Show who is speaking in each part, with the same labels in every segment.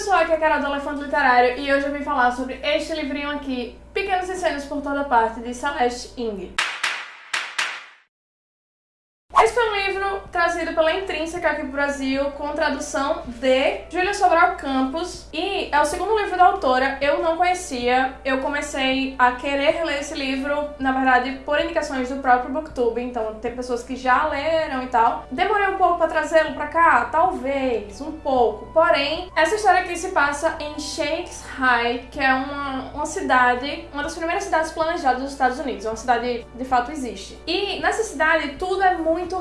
Speaker 1: pessoal, aqui é a Carol do Elefante Literário e hoje eu vim falar sobre este livrinho aqui, Pequenos Incêndios por Toda Parte, de Celeste Ing. Esse foi um trazido pela Intrínseca aqui pro Brasil, com tradução de Júlia Sobral Campos. E é o segundo livro da autora, eu não conhecia. Eu comecei a querer ler esse livro, na verdade, por indicações do próprio Booktube. Então, tem pessoas que já leram e tal. Demorei um pouco pra trazê-lo pra cá? Talvez, um pouco. Porém, essa história aqui se passa em Shakes High, que é uma, uma cidade, uma das primeiras cidades planejadas dos Estados Unidos. Uma cidade, de fato, existe. E nessa cidade, tudo é muito muito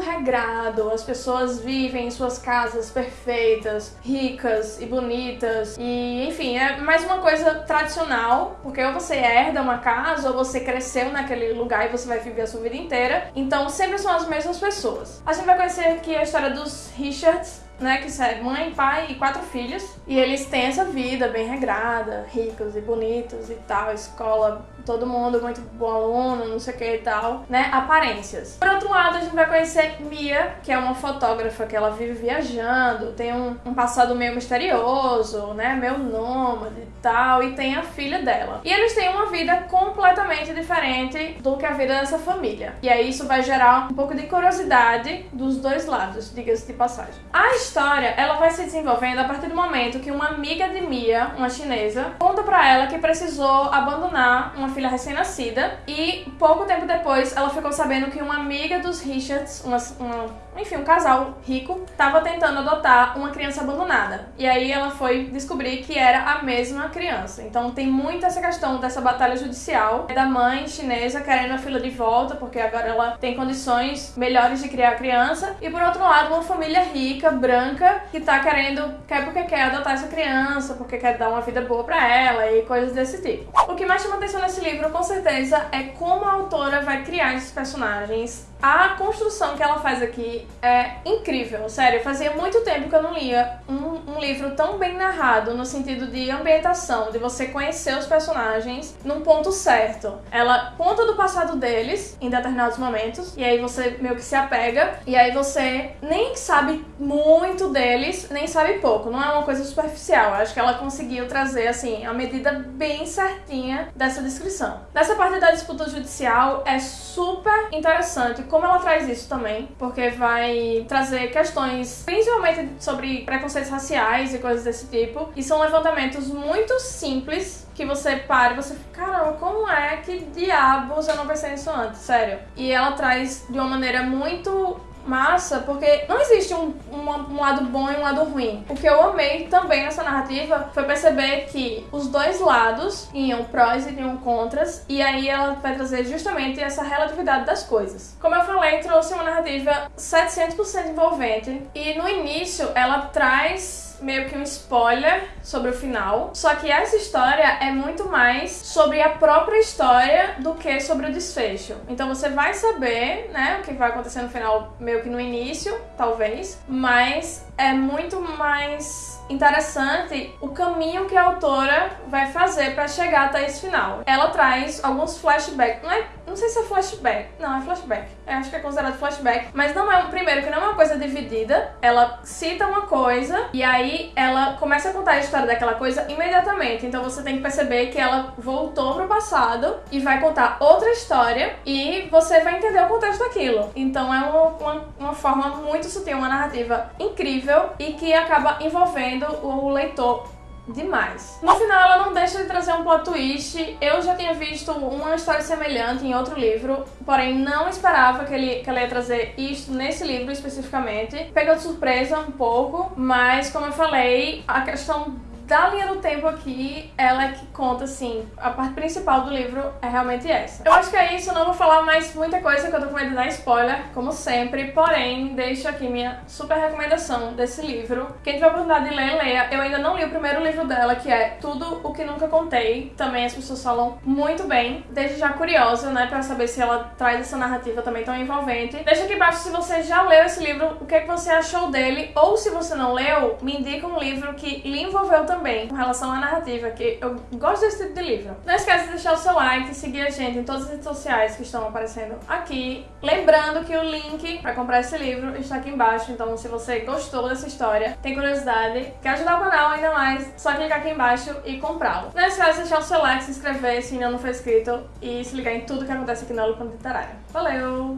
Speaker 1: as pessoas vivem em suas casas perfeitas, ricas e bonitas, e enfim, é mais uma coisa tradicional, porque ou você herda uma casa ou você cresceu naquele lugar e você vai viver a sua vida inteira, então sempre são as mesmas pessoas. A gente vai conhecer aqui a história dos Richards, né, que é mãe, pai e quatro filhos. E eles têm essa vida bem regrada, ricos e bonitos e tal, escola, todo mundo muito bom aluno, não sei o que e tal, né, aparências. Por outro lado, a gente vai conhecer Mia, que é uma fotógrafa que ela vive viajando, tem um, um passado meio misterioso, né, meio nômade e tal, e tem a filha dela. E eles têm uma vida completamente diferente do que a vida dessa família. E aí isso vai gerar um pouco de curiosidade dos dois lados, diga-se de passagem. A história, ela vai se desenvolvendo a partir do momento que uma amiga de Mia, uma chinesa, conta pra ela que precisou abandonar uma filha recém-nascida e pouco tempo depois ela ficou sabendo que uma amiga dos Richards, uma, uma, enfim, um casal rico, estava tentando adotar uma criança abandonada. E aí ela foi descobrir que era a mesma criança. Então tem muito essa questão dessa batalha judicial da mãe chinesa querendo a filha de volta porque agora ela tem condições melhores de criar a criança e por outro lado uma família rica, branca branca que tá querendo, quer porque quer adotar essa criança, porque quer dar uma vida boa pra ela e coisas desse tipo. O que mais chama atenção nesse livro, com certeza, é como a autora vai criar esses personagens a construção que ela faz aqui é incrível, sério. Fazia muito tempo que eu não lia um, um, livro tão bem narrado no sentido de ambientação, de você conhecer os personagens num ponto certo. Ela conta do passado deles em determinados momentos, e aí você meio que se apega, e aí você nem sabe muito deles, nem sabe pouco. Não é uma coisa superficial. Acho que ela conseguiu trazer, assim, a medida bem certinha dessa descrição. Nessa parte da disputa judicial é super interessante como ela traz isso também, porque vai trazer questões principalmente sobre preconceitos raciais e coisas desse tipo, e são levantamentos muito simples que você para e você fica, caramba, como é que diabos eu não pensei nisso antes, sério. E ela traz de uma maneira muito massa, porque não existe um, um, um, lado bom e um lado ruim. O que eu amei também nessa narrativa foi perceber que os dois lados iam prós e iam contras, e aí ela vai trazer justamente essa relatividade das coisas. Como eu falei, trouxe uma narrativa 700% envolvente, e no início ela traz meio que um spoiler sobre o final. Só que essa história é muito mais sobre a própria história do que sobre o desfecho. Então você vai saber, né, o que vai acontecer no final, meio que no início, talvez, mas é muito mais interessante o caminho que a autora vai fazer para chegar até esse final. Ela traz alguns flashbacks, não é, não sei se é flashback, não é flashback, eu acho que é considerado flashback, mas não é, primeiro que não é uma coisa dividida, ela cita uma coisa e aí ela começa a contar a história daquela coisa imediatamente, então você tem que perceber que ela voltou pro passado e vai contar outra história e você vai entender o contexto daquilo. Então é uma, uma, uma forma muito sutil, uma narrativa incrível e que acaba envolvendo o leitor demais. No final, ela não deixa de trazer um plot twist. Eu já tinha visto uma história semelhante em outro livro, porém não esperava que, ele, que ela ia trazer isso nesse livro especificamente. Pegou de surpresa um pouco, mas como eu falei, a questão da linha do tempo aqui, ela é que conta, assim, a parte principal do livro é realmente essa. Eu acho que é isso, não vou falar mais muita coisa que eu tô com medo de dar spoiler, como sempre, porém, deixo aqui minha super recomendação desse livro. Quem tiver oportunidade de ler, leia. Eu ainda não li o primeiro livro dela, que é Tudo o que Nunca Contei. Também as pessoas falam muito bem. Deixo já curiosa, né, pra saber se ela traz essa narrativa também tão envolvente. Deixa aqui embaixo se você já leu esse livro, o que, é que você achou dele, ou se você não leu, me indica um livro que lhe envolveu também também com relação à narrativa, que eu gosto desse tipo de livro. Não esquece de deixar o seu like, seguir a gente em todas as redes sociais que estão aparecendo aqui. Lembrando que o link para comprar esse livro está aqui embaixo, então se você gostou dessa história, tem curiosidade, quer ajudar o canal ainda mais, só clicar aqui embaixo e comprá-lo. Não esquece de deixar o seu like, se inscrever se ainda não for inscrito e se ligar em tudo que acontece aqui no Lupa Literária. Valeu!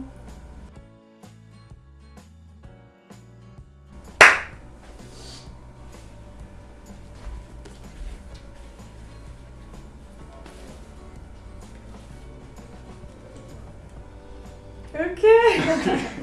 Speaker 1: O quê?